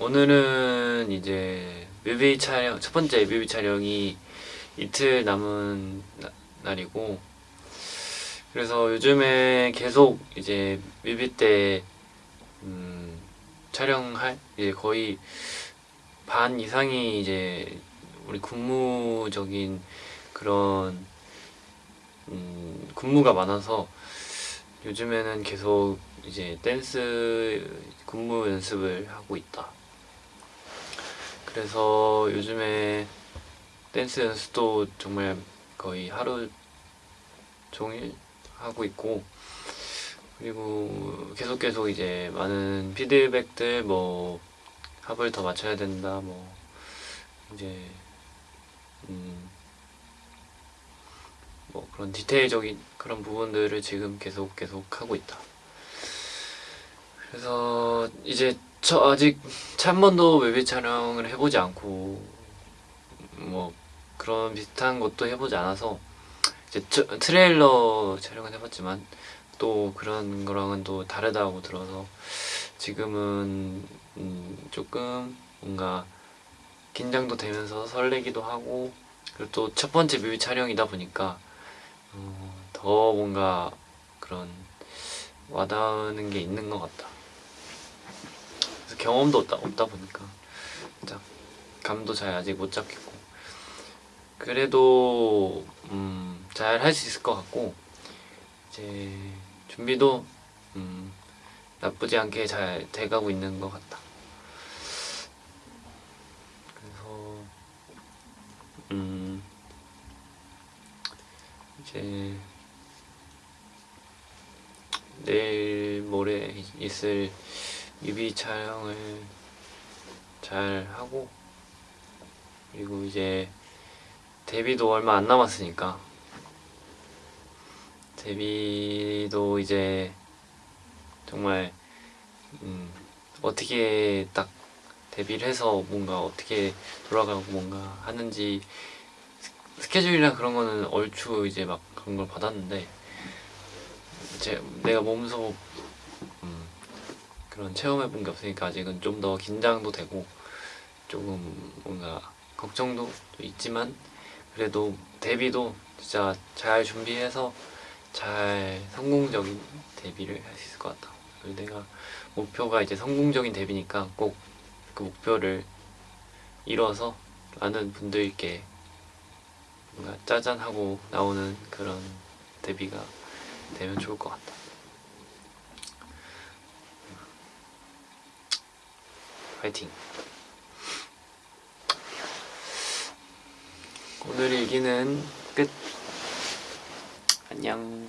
오늘은 이제 뮤비 촬영 첫 번째 뮤비 촬영이 이틀 남은 나- 날이고 그래서 요즘에 계속 이제 뮤비 때 음, 촬영할 이제 거의 반 이상이 이제 우리 군무적인 그런 음, 군무가 많아서 요즘에는 계속 이제 댄스 군무 연습을 하고 있다. 그래서 요즘에 댄스 연습도 정말 거의 하루 종일 하고 있고 그리고 계속 계속 이제 많은 피드백들 뭐 합을 더 맞춰야 된다 뭐 이제 음 뭐 그런 디테일적인 그런 부분들을 지금 계속 계속 하고 있다. 그래서 이제 저 아직 한 번도 뮤비 촬영을 해보지 않고 뭐 그런 비슷한 것도 해보지 않아서 이제 저- 트레일러 촬영은 해봤지만 또 그런 거랑은 또 다르다고 들어서 지금은 음 조금 뭔가 긴장도 되면서 설레기도 하고 그리고 또 첫 번째 뮤비 촬영이다 보니까 어, 더 뭔가 그런 와닿는 게 있는 것 같다. 그래서 경험도 없다, 없다 보니까 진짜 감도 잘 아직 못 잡겠고 그래도 음, 잘 할 수 있을 것 같고 이제 준비도 음, 나쁘지 않게 잘 돼가고 있는 것 같다. 그래서 음 이제 내일 모레 있을 뮤비 촬영을 잘 하고 그리고 이제 데뷔도 얼마 안 남았으니까. 데뷔도 이제 정말 음 어떻게 딱 데뷔를 해서 뭔가 어떻게 돌아가고 뭔가 하는지 스- 스케줄이랑 그런 거는 얼추 이제 막 그런 걸 받았는데 제 내가 몸소 음, 그런 체험해 본 게 없으니까 아직은 좀 더 긴장도 되고 조금 뭔가 걱정도 있지만 그래도 데뷔도 진짜 잘 준비해서 잘 성공적인 데뷔를 할 수 있을 것 같다. 그리고 내가 목표가 이제 성공적인 데뷔니까 꼭 그 목표를 이뤄서 많은 분들께 뭔가 짜잔하고 나오는 그런 데뷔가 되면 좋을 것 같다. 화이팅! 오늘 일기는 끝! 안녕!